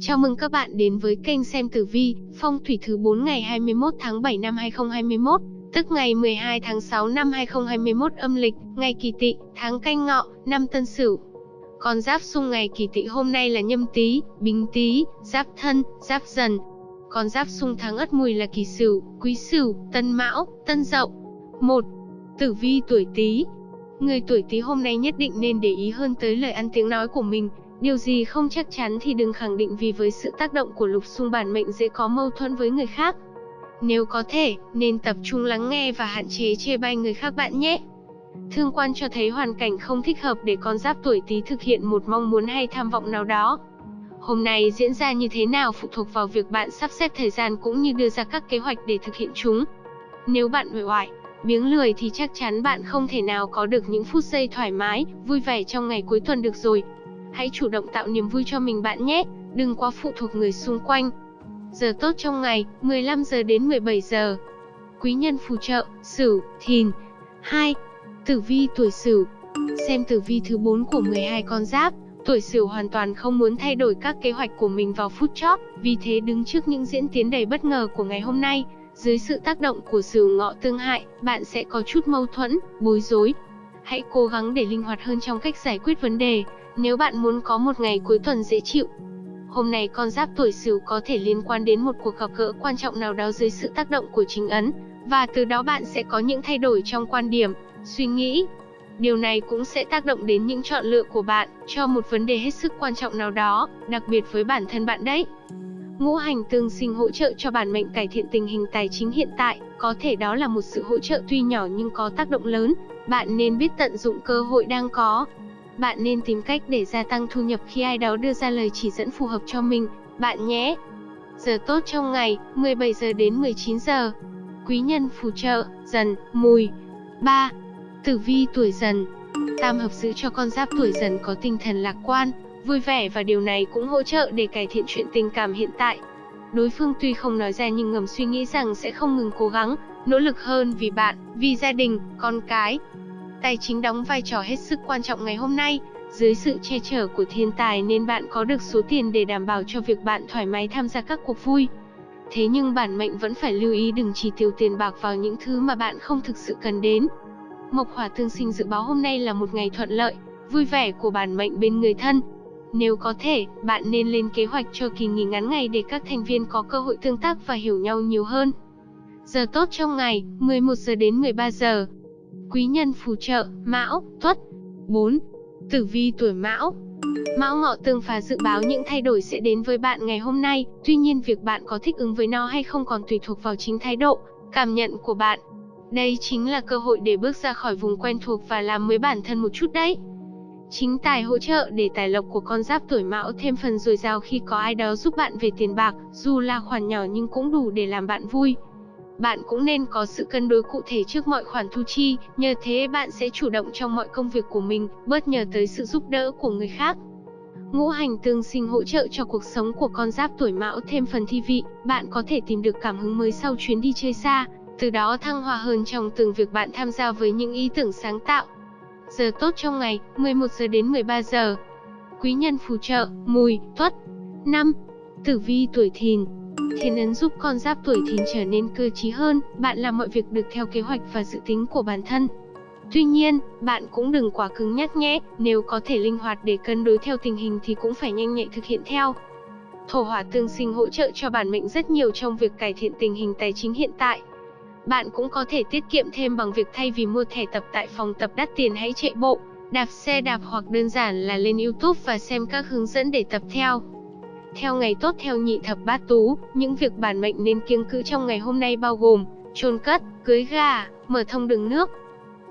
Chào mừng các bạn đến với kênh xem tử vi, phong thủy thứ 4 ngày 21 tháng 7 năm 2021, tức ngày 12 tháng 6 năm 2021 âm lịch, ngày kỳ tỵ, tháng canh ngọ, năm tân sửu. Con giáp xung ngày kỳ tỵ hôm nay là nhâm tý, bính tý, giáp thân, giáp dần. Con giáp xung tháng ất mùi là kỳ sửu, quý sửu, tân mão, tân dậu. 1. Tử vi tuổi tý, Người tuổi Tý hôm nay nhất định nên để ý hơn tới lời ăn tiếng nói của mình, điều gì không chắc chắn thì đừng khẳng định vì với sự tác động của lục xung bản mệnh dễ có mâu thuẫn với người khác. Nếu có thể, nên tập trung lắng nghe và hạn chế chê bai người khác bạn nhé. Thương quan cho thấy hoàn cảnh không thích hợp để con giáp tuổi Tý thực hiện một mong muốn hay tham vọng nào đó. Hôm nay diễn ra như thế nào phụ thuộc vào việc bạn sắp xếp thời gian cũng như đưa ra các kế hoạch để thực hiện chúng. Nếu bạn uể oải, biếng lười thì chắc chắn bạn không thể nào có được những phút giây thoải mái, vui vẻ trong ngày cuối tuần được rồi. Hãy chủ động tạo niềm vui cho mình bạn nhé, đừng quá phụ thuộc người xung quanh. Giờ tốt trong ngày, 15 giờ đến 17 giờ. Quý nhân phù trợ, Sửu, Thìn. 2. Tử vi tuổi Sửu. Xem tử vi thứ 4 của 12 con giáp, tuổi Sửu hoàn toàn không muốn thay đổi các kế hoạch của mình vào phút chót, vì thế đứng trước những diễn tiến đầy bất ngờ của ngày hôm nay, dưới sự tác động của sửu ngọ tương hại, bạn sẽ có chút mâu thuẫn, bối rối. Hãy cố gắng để linh hoạt hơn trong cách giải quyết vấn đề, nếu bạn muốn có một ngày cuối tuần dễ chịu. Hôm nay con giáp tuổi sửu có thể liên quan đến một cuộc gặp gỡ quan trọng nào đó dưới sự tác động của chính ấn, và từ đó bạn sẽ có những thay đổi trong quan điểm, suy nghĩ. Điều này cũng sẽ tác động đến những chọn lựa của bạn cho một vấn đề hết sức quan trọng nào đó, đặc biệt với bản thân bạn đấy. Ngũ hành tương sinh hỗ trợ cho bản mệnh cải thiện tình hình tài chính hiện tại, có thể đó là một sự hỗ trợ tuy nhỏ nhưng có tác động lớn, bạn nên biết tận dụng cơ hội đang có. Bạn nên tìm cách để gia tăng thu nhập khi ai đó đưa ra lời chỉ dẫn phù hợp cho mình, bạn nhé. Giờ tốt trong ngày, 17 giờ đến 19 giờ. Quý nhân phù trợ, dần, mùi. 3. Tử vi tuổi dần. Tam hợp giữ cho con giáp tuổi dần có tinh thần lạc quan, vui vẻ và điều này cũng hỗ trợ để cải thiện chuyện tình cảm hiện tại. Đối phương tuy không nói ra nhưng ngầm suy nghĩ rằng sẽ không ngừng cố gắng, nỗ lực hơn vì bạn, vì gia đình, con cái. Tài chính đóng vai trò hết sức quan trọng ngày hôm nay, dưới sự che chở của thiên tài nên bạn có được số tiền để đảm bảo cho việc bạn thoải mái tham gia các cuộc vui. Thế nhưng bản mệnh vẫn phải lưu ý đừng chỉ tiêu tiền bạc vào những thứ mà bạn không thực sự cần đến. Mộc hỏa tương sinh dự báo hôm nay là một ngày thuận lợi, vui vẻ của bản mệnh bên người thân, nếu có thể, bạn nên lên kế hoạch cho kỳ nghỉ ngắn ngày để các thành viên có cơ hội tương tác và hiểu nhau nhiều hơn. Giờ tốt trong ngày, 11 giờ đến 13 giờ. Quý nhân phù trợ, Mão, Tuất. 4. Tử vi tuổi Mão. Mão Ngọ tương phá dự báo những thay đổi sẽ đến với bạn ngày hôm nay, tuy nhiên việc bạn có thích ứng với nó hay không còn tùy thuộc vào chính thái độ, cảm nhận của bạn. Đây chính là cơ hội để bước ra khỏi vùng quen thuộc và làm mới bản thân một chút đấy. Chính tài hỗ trợ để tài lộc của con giáp tuổi mão thêm phần dồi dào khi có ai đó giúp bạn về tiền bạc, dù là khoản nhỏ nhưng cũng đủ để làm bạn vui. Bạn cũng nên có sự cân đối cụ thể trước mọi khoản thu chi, nhờ thế bạn sẽ chủ động trong mọi công việc của mình, bớt nhờ tới sự giúp đỡ của người khác. Ngũ hành tương sinh hỗ trợ cho cuộc sống của con giáp tuổi mão thêm phần thi vị, bạn có thể tìm được cảm hứng mới sau chuyến đi chơi xa, từ đó thăng hoa hơn trong từng việc bạn tham gia với những ý tưởng sáng tạo, Giờ tốt trong ngày, 11 giờ đến 13 giờ. Quý nhân phù trợ, mùi, tuất. năm, Tử vi tuổi thìn Thiên ấn giúp con giáp tuổi thìn trở nên cơ trí hơn, bạn làm mọi việc được theo kế hoạch và dự tính của bản thân. Tuy nhiên, bạn cũng đừng quá cứng nhắc nhé, nếu có thể linh hoạt để cân đối theo tình hình thì cũng phải nhanh nhạy thực hiện theo. Thổ hỏa tương sinh hỗ trợ cho bản mệnh rất nhiều trong việc cải thiện tình hình tài chính hiện tại. Bạn cũng có thể tiết kiệm thêm bằng việc thay vì mua thẻ tập tại phòng tập đắt tiền hãy chạy bộ, đạp xe đạp hoặc đơn giản là lên YouTube và xem các hướng dẫn để tập theo. Theo ngày tốt theo nhị thập bát tú, những việc bản mệnh nên kiêng cữ trong ngày hôm nay bao gồm chôn cất, cưới gà, mở thông đường nước.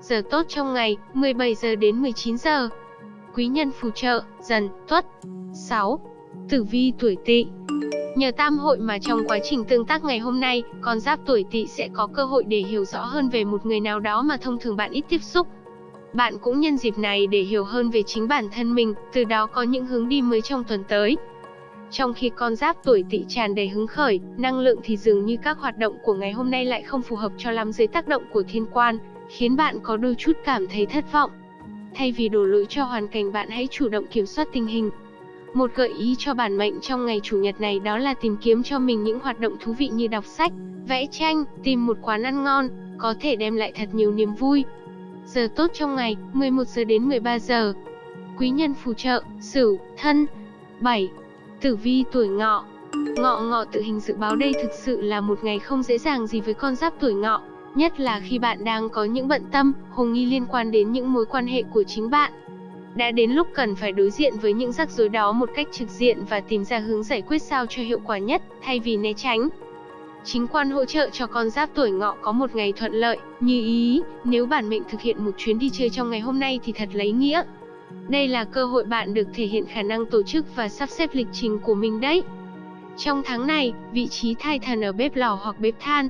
Giờ tốt trong ngày, 17 giờ đến 19 giờ. Quý nhân phù trợ, dần, tuất. 6. Tử vi tuổi tỵ Nhờ tam hội mà trong quá trình tương tác ngày hôm nay, con giáp tuổi tỵ sẽ có cơ hội để hiểu rõ hơn về một người nào đó mà thông thường bạn ít tiếp xúc. Bạn cũng nhân dịp này để hiểu hơn về chính bản thân mình, từ đó có những hướng đi mới trong tuần tới. Trong khi con giáp tuổi tỵ tràn đầy hứng khởi, năng lượng thì dường như các hoạt động của ngày hôm nay lại không phù hợp cho lắm dưới tác động của thiên quan, khiến bạn có đôi chút cảm thấy thất vọng. Thay vì đổ lỗi cho hoàn cảnh bạn hãy chủ động kiểm soát tình hình, Một gợi ý cho bản mệnh trong ngày chủ nhật này đó là tìm kiếm cho mình những hoạt động thú vị như đọc sách, vẽ tranh, tìm một quán ăn ngon, có thể đem lại thật nhiều niềm vui. Giờ tốt trong ngày, 11 giờ đến 13 giờ. Quý nhân phù trợ, Sửu, Thân. 7. Tử vi tuổi Ngọ. Ngọ Ngọ tự hình dự báo đây thực sự là một ngày không dễ dàng gì với con giáp tuổi Ngọ, nhất là khi bạn đang có những bận tâm, hồ nghi liên quan đến những mối quan hệ của chính bạn. Đã đến lúc cần phải đối diện với những rắc rối đó một cách trực diện và tìm ra hướng giải quyết sao cho hiệu quả nhất, thay vì né tránh. Chính quan hỗ trợ cho con giáp tuổi ngọ có một ngày thuận lợi, như ý, nếu bản mệnh thực hiện một chuyến đi chơi trong ngày hôm nay thì thật lấy nghĩa. Đây là cơ hội bạn được thể hiện khả năng tổ chức và sắp xếp lịch trình của mình đấy. Trong tháng này, vị trí thai thần ở bếp lò hoặc bếp than.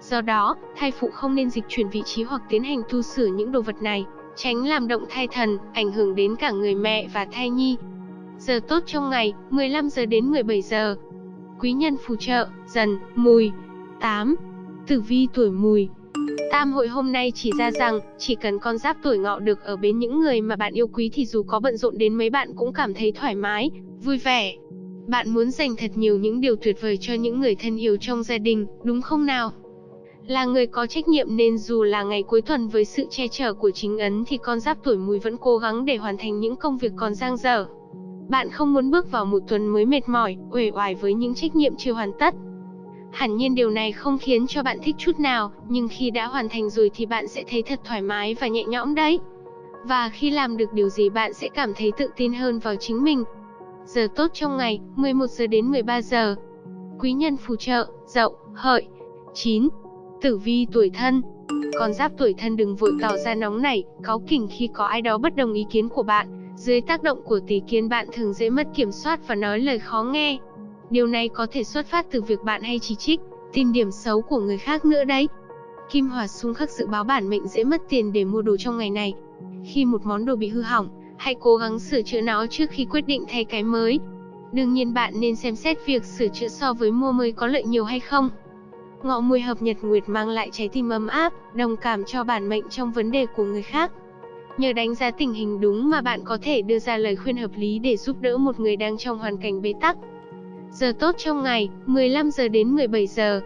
Do đó, thai phụ không nên dịch chuyển vị trí hoặc tiến hành tu sửa những đồ vật này, tránh làm động thai thần, ảnh hưởng đến cả người mẹ và thai nhi. Giờ tốt trong ngày, 15 giờ đến 17 giờ. Quý nhân phù trợ, dần, mùi. 8. Tử vi tuổi mùi Tam hội hôm nay chỉ ra rằng, chỉ cần con giáp tuổi ngọ được ở bên những người mà bạn yêu quý thì dù có bận rộn đến mấy bạn cũng cảm thấy thoải mái, vui vẻ. Bạn muốn dành thật nhiều những điều tuyệt vời cho những người thân yêu trong gia đình, đúng không nào? Là người có trách nhiệm nên dù là ngày cuối tuần với sự che chở của chính ấn thì con giáp tuổi mùi vẫn cố gắng để hoàn thành những công việc còn dang dở. Bạn không muốn bước vào một tuần mới mệt mỏi, uể oải với những trách nhiệm chưa hoàn tất. Hẳn nhiên điều này không khiến cho bạn thích chút nào, nhưng khi đã hoàn thành rồi thì bạn sẽ thấy thật thoải mái và nhẹ nhõm đấy. Và khi làm được điều gì bạn sẽ cảm thấy tự tin hơn vào chính mình. Giờ tốt trong ngày, 11 giờ đến 13 giờ. Quý nhân phù trợ, dậu, hợi. 9. Tử vi tuổi thân Con giáp tuổi thân đừng vội tỏ ra nóng nảy, cáu kỉnh khi có ai đó bất đồng ý kiến của bạn. Dưới tác động của tỷ kiến bạn thường dễ mất kiểm soát và nói lời khó nghe. Điều này có thể xuất phát từ việc bạn hay chỉ trích, tìm điểm xấu của người khác nữa đấy. Kim Hỏa xung khắc dự báo bản mệnh dễ mất tiền để mua đồ trong ngày này. Khi một món đồ bị hư hỏng, hãy cố gắng sửa chữa nó trước khi quyết định thay cái mới. Đương nhiên bạn nên xem xét việc sửa chữa so với mua mới có lợi nhiều hay không. Ngọ mùi hợp nhật nguyệt mang lại trái tim ấm áp, đồng cảm cho bản mệnh trong vấn đề của người khác. Nhờ đánh giá tình hình đúng mà bạn có thể đưa ra lời khuyên hợp lý để giúp đỡ một người đang trong hoàn cảnh bế tắc. Giờ tốt trong ngày, 15 giờ đến 17 giờ.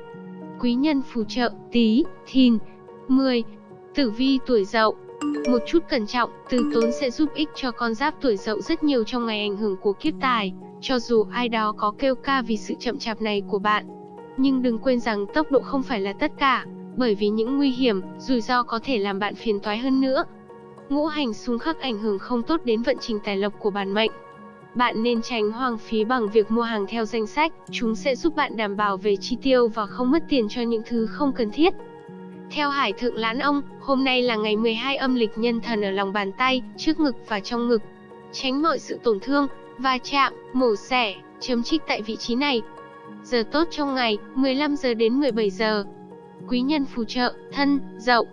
Quý nhân phù trợ, tí, thìn. 10. Tử vi tuổi dậu Một chút cẩn trọng, từ tốn sẽ giúp ích cho con giáp tuổi dậu rất nhiều trong ngày ảnh hưởng của kiếp tài, cho dù ai đó có kêu ca vì sự chậm chạp này của bạn. Nhưng đừng quên rằng tốc độ không phải là tất cả, bởi vì những nguy hiểm, rủi ro có thể làm bạn phiền toái hơn nữa. Ngũ hành xung khắc ảnh hưởng không tốt đến vận trình tài lộc của bản mệnh. Bạn nên tránh hoang phí bằng việc mua hàng theo danh sách, chúng sẽ giúp bạn đảm bảo về chi tiêu và không mất tiền cho những thứ không cần thiết. Theo Hải Thượng Lãn Ông, hôm nay là ngày 12 âm lịch nhân thần ở lòng bàn tay, trước ngực và trong ngực. Tránh mọi sự tổn thương, va chạm, mổ xẻ, chấm trích tại vị trí này. Giờ tốt trong ngày, 15 giờ đến 17 giờ. Quý nhân phù trợ, thân, dậu.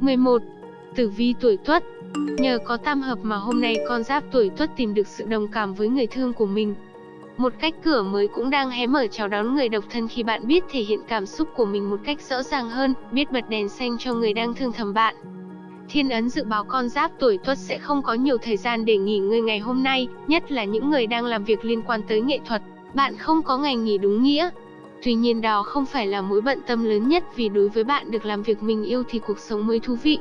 11. Tử vi tuổi tuất, Nhờ có tam hợp mà hôm nay con giáp tuổi tuất tìm được sự đồng cảm với người thương của mình. Một cách cửa mới cũng đang hé mở chào đón người độc thân khi bạn biết thể hiện cảm xúc của mình một cách rõ ràng hơn, biết bật đèn xanh cho người đang thương thầm bạn. Thiên ấn dự báo con giáp tuổi tuất sẽ không có nhiều thời gian để nghỉ ngơi ngày hôm nay, nhất là những người đang làm việc liên quan tới nghệ thuật. Bạn không có ngày nghỉ đúng nghĩa. Tuy nhiên đó không phải là mối bận tâm lớn nhất vì đối với bạn được làm việc mình yêu thì cuộc sống mới thú vị.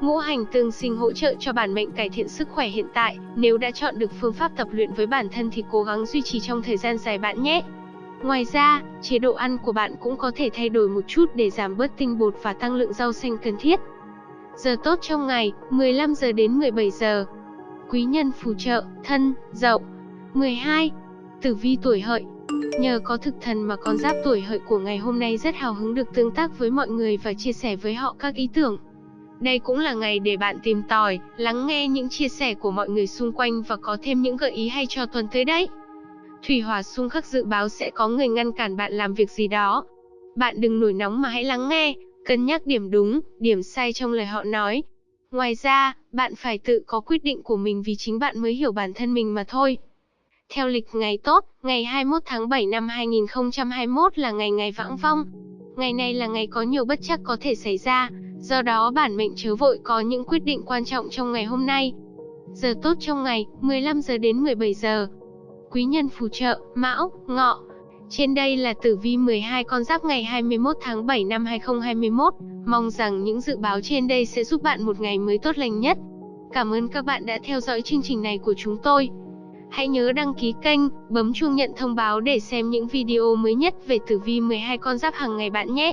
Ngũ hành tương sinh hỗ trợ cho bản mệnh cải thiện sức khỏe hiện tại, nếu đã chọn được phương pháp tập luyện với bản thân thì cố gắng duy trì trong thời gian dài bạn nhé. Ngoài ra, chế độ ăn của bạn cũng có thể thay đổi một chút để giảm bớt tinh bột và tăng lượng rau xanh cần thiết. Giờ tốt trong ngày, 15 giờ đến 17 giờ. Quý nhân phù trợ, thân, dậu. 12. Tử vi tuổi hợi. Nhờ có thực thần mà con giáp tuổi hợi của ngày hôm nay rất hào hứng được tương tác với mọi người và chia sẻ với họ các ý tưởng, đây cũng là ngày để bạn tìm tòi, lắng nghe những chia sẻ của mọi người xung quanh và có thêm những gợi ý hay cho tuần tới đấy. Thủy hỏa xung khắc dự báo sẽ có người ngăn cản bạn làm việc gì đó. Bạn đừng nổi nóng mà hãy lắng nghe, cân nhắc điểm đúng, điểm sai trong lời họ nói. Ngoài ra, bạn phải tự có quyết định của mình vì chính bạn mới hiểu bản thân mình mà thôi. Theo lịch ngày tốt, ngày 21 tháng 7 năm 2021 là ngày ngày vãng vong. Ngày này là ngày có nhiều bất chắc có thể xảy ra, Do đó bản mệnh chớ vội có những quyết định quan trọng trong ngày hôm nay. Giờ tốt trong ngày, 15 giờ đến 17 giờ. quý nhân phù trợ, Mão, Ngọ. Trên đây là tử vi 12 con giáp ngày 21 tháng 7 năm 2021. Mong rằng những dự báo trên đây sẽ giúp bạn một ngày mới tốt lành nhất. Cảm ơn các bạn đã theo dõi chương trình này của chúng tôi. Hãy nhớ đăng ký kênh, bấm chuông nhận thông báo để xem những video mới nhất về tử vi 12 con giáp hàng ngày bạn nhé.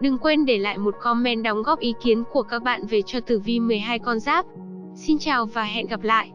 Đừng quên để lại một comment đóng góp ý kiến của các bạn về cho tử vi 12 con giáp. Xin chào và hẹn gặp lại.